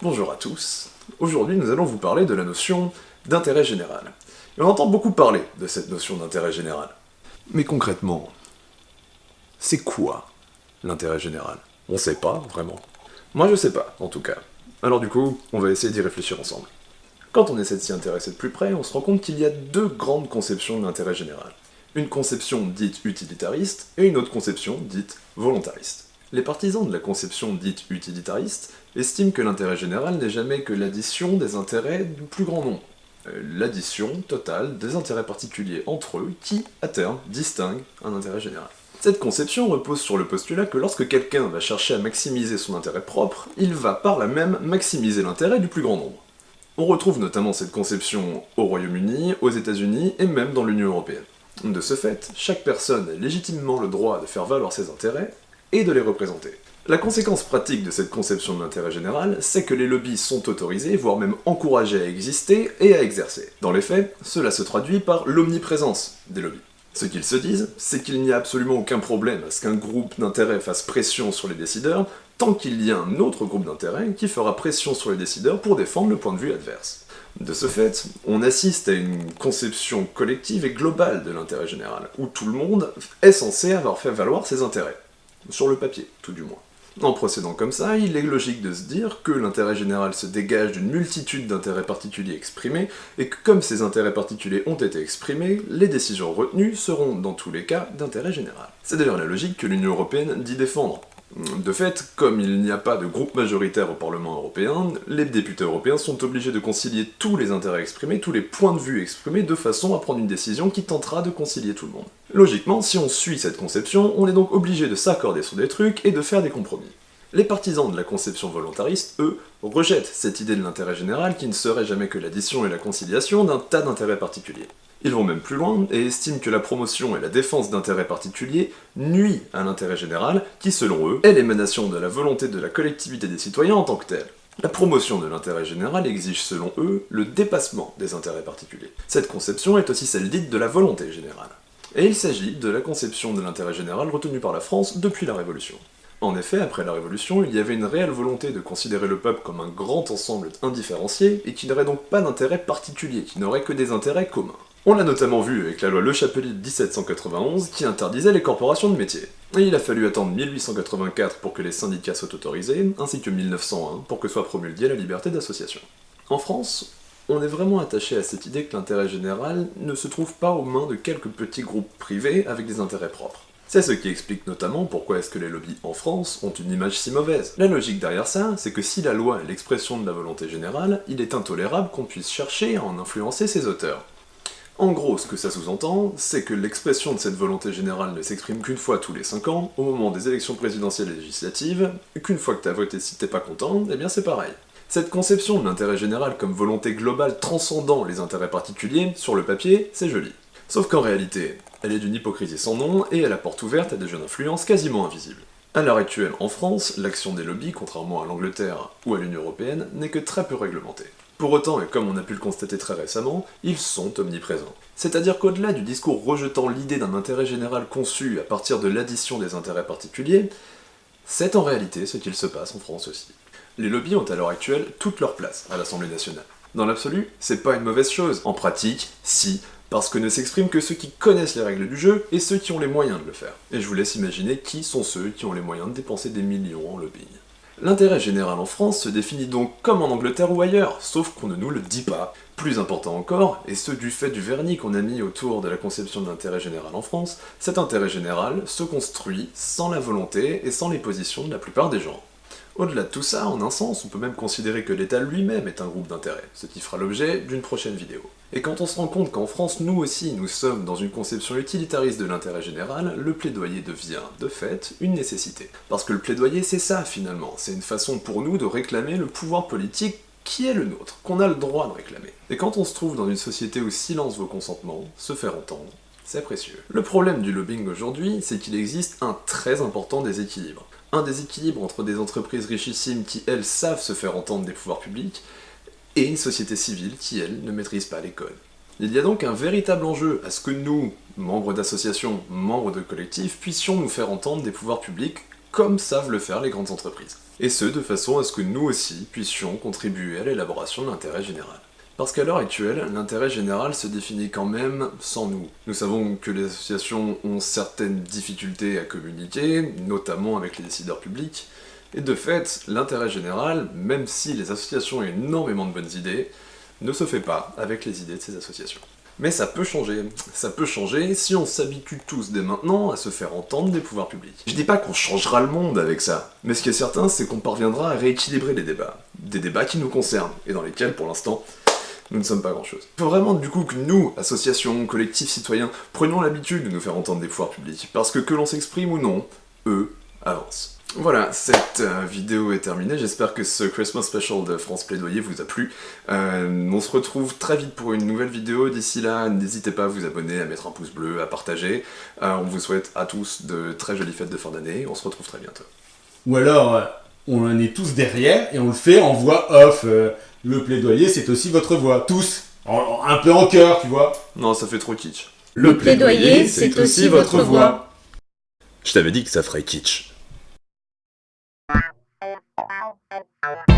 Bonjour à tous. Aujourd'hui, nous allons vous parler de la notion d'intérêt général. On entend beaucoup parler de cette notion d'intérêt général. Mais concrètement, c'est quoi l'intérêt général? On sait pas, vraiment. Moi je sais pas, en tout cas. Alors du coup, on va essayer d'y réfléchir ensemble. Quand on essaie de s'y intéresser de plus près, on se rend compte qu'il y a deux grandes conceptions de l'intérêt général. Une conception dite utilitariste et une autre conception dite volontariste. Les partisans de la conception dite utilitariste estiment que l'intérêt général n'est jamais que l'addition des intérêts du plus grand nombre. Euh, l'addition totale des intérêts particuliers entre eux qui, à terme, distinguent un intérêt général. Cette conception repose sur le postulat que lorsque quelqu'un va chercher à maximiser son intérêt propre, il va par là même maximiser l'intérêt du plus grand nombre. On retrouve notamment cette conception au Royaume-Uni, aux États-Unis et même dans l'Union Européenne. De ce fait, chaque personne a légitimement le droit de faire valoir ses intérêts, et de les représenter. La conséquence pratique de cette conception de l'intérêt général, c'est que les lobbies sont autorisés, voire même encouragés à exister et à exercer. Dans les faits, cela se traduit par l'omniprésence des lobbies. Ce qu'ils se disent, c'est qu'il n'y a absolument aucun problème à ce qu'un groupe d'intérêts fasse pression sur les décideurs, tant qu'il y a un autre groupe d'intérêts qui fera pression sur les décideurs pour défendre le point de vue adverse. De ce fait, on assiste à une conception collective et globale de l'intérêt général, où tout le monde est censé avoir fait valoir ses intérêts. Sur le papier, tout du moins. En procédant comme ça, il est logique de se dire que l'intérêt général se dégage d'une multitude d'intérêts particuliers exprimés, et que comme ces intérêts particuliers ont été exprimés, les décisions retenues seront dans tous les cas d'intérêt général. C'est d'ailleurs la logique que l'Union Européenne dit défendre. De fait, comme il n'y a pas de groupe majoritaire au Parlement européen, les députés européens sont obligés de concilier tous les intérêts exprimés, tous les points de vue exprimés, de façon à prendre une décision qui tentera de concilier tout le monde. Logiquement, si on suit cette conception, on est donc obligé de s'accorder sur des trucs et de faire des compromis. Les partisans de la conception volontariste, eux, rejettent cette idée de l'intérêt général qui ne serait jamais que l'addition et la conciliation d'un tas d'intérêts particuliers. Ils vont même plus loin et estiment que la promotion et la défense d'intérêts particuliers nuit à l'intérêt général, qui selon eux est l'émanation de la volonté de la collectivité des citoyens en tant que telle. La promotion de l'intérêt général exige selon eux le dépassement des intérêts particuliers. Cette conception est aussi celle dite de la volonté générale. Et il s'agit de la conception de l'intérêt général retenue par la France depuis la Révolution. En effet, après la Révolution, il y avait une réelle volonté de considérer le peuple comme un grand ensemble indifférencié, et qui n'aurait donc pas d'intérêt particulier, qui n'aurait que des intérêts communs. On l'a notamment vu avec la loi Le Chapelier de 1791 qui interdisait les corporations de métiers. Et il a fallu attendre 1884 pour que les syndicats soient autorisés, ainsi que 1901 pour que soit promulguée la liberté d'association. En France, on est vraiment attaché à cette idée que l'intérêt général ne se trouve pas aux mains de quelques petits groupes privés avec des intérêts propres. C'est ce qui explique notamment pourquoi est-ce que les lobbies en France ont une image si mauvaise. La logique derrière ça, c'est que si la loi est l'expression de la volonté générale, il est intolérable qu'on puisse chercher à en influencer ses auteurs. En gros, ce que ça sous-entend, c'est que l'expression de cette volonté générale ne s'exprime qu'une fois tous les 5 ans, au moment des élections présidentielles et législatives, qu'une fois que t'as voté si t'es pas content, eh bien c'est pareil. Cette conception de l'intérêt général comme volonté globale transcendant les intérêts particuliers, sur le papier, c'est joli. Sauf qu'en réalité, elle est d'une hypocrisie sans nom, et elle apporte ouverte à des jeunes influences quasiment invisibles. À l'heure actuelle, en France, l'action des lobbies, contrairement à l'Angleterre ou à l'Union Européenne, n'est que très peu réglementée. Pour autant, et comme on a pu le constater très récemment, ils sont omniprésents. C'est-à-dire qu'au-delà du discours rejetant l'idée d'un intérêt général conçu à partir de l'addition des intérêts particuliers, c'est en réalité ce qu'il se passe en France aussi. Les lobbies ont à l'heure actuelle toute leur place à l'Assemblée nationale. Dans l'absolu, c'est pas une mauvaise chose. En pratique, si, parce que ne s'expriment que ceux qui connaissent les règles du jeu et ceux qui ont les moyens de le faire. Et je vous laisse imaginer qui sont ceux qui ont les moyens de dépenser des millions en lobbying. L'intérêt général en France se définit donc comme en Angleterre ou ailleurs, sauf qu'on ne nous le dit pas. Plus important encore, et ce du fait du vernis qu'on a mis autour de la conception de l'intérêt général en France, cet intérêt général se construit sans la volonté et sans les positions de la plupart des gens. Au-delà de tout ça, en un sens, on peut même considérer que l'État lui-même est un groupe d'intérêt, ce qui fera l'objet d'une prochaine vidéo. Et quand on se rend compte qu'en France, nous aussi, nous sommes dans une conception utilitariste de l'intérêt général, le plaidoyer devient, de fait, une nécessité. Parce que le plaidoyer, c'est ça, finalement. C'est une façon pour nous de réclamer le pouvoir politique qui est le nôtre, qu'on a le droit de réclamer. Et quand on se trouve dans une société où silence vaut consentement, se faire entendre, c'est précieux. Le problème du lobbying aujourd'hui, c'est qu'il existe un très important déséquilibre. Un déséquilibre entre des entreprises richissimes qui, elles, savent se faire entendre des pouvoirs publics, et une société civile qui, elle, ne maîtrise pas les codes. Il y a donc un véritable enjeu à ce que nous, membres d'associations, membres de collectifs, puissions nous faire entendre des pouvoirs publics comme savent le faire les grandes entreprises. Et ce, de façon à ce que nous aussi puissions contribuer à l'élaboration de l'intérêt général. Parce qu'à l'heure actuelle, l'intérêt général se définit quand même sans nous. Nous savons que les associations ont certaines difficultés à communiquer, notamment avec les décideurs publics, et de fait, l'intérêt général, même si les associations ont énormément de bonnes idées, ne se fait pas avec les idées de ces associations. Mais ça peut changer. Ça peut changer si on s'habitue tous dès maintenant à se faire entendre des pouvoirs publics. Je dis pas qu'on changera le monde avec ça, mais ce qui est certain, c'est qu'on parviendra à rééquilibrer les débats. Des débats qui nous concernent, et dans lesquels, pour l'instant, nous ne sommes pas grand-chose. Il faut vraiment du coup que nous, associations, collectifs citoyens, prenions l'habitude de nous faire entendre des pouvoirs publics, parce que que l'on s'exprime ou non, eux avancent. Voilà, cette euh, vidéo est terminée, j'espère que ce Christmas Special de France Plaidoyer vous a plu. Euh, on se retrouve très vite pour une nouvelle vidéo, d'ici là, n'hésitez pas à vous abonner, à mettre un pouce bleu, à partager. Euh, on vous souhaite à tous de très jolies fêtes de fin d'année, on se retrouve très bientôt. Ou alors, on en est tous derrière et on le fait en voix off. le plaidoyer, c'est aussi votre voix, tous, un peu en cœur, tu vois. Non, ça fait trop kitsch. Le plaidoyer, c'est aussi votre voix. Je t'avais dit que ça ferait kitsch. Thank you.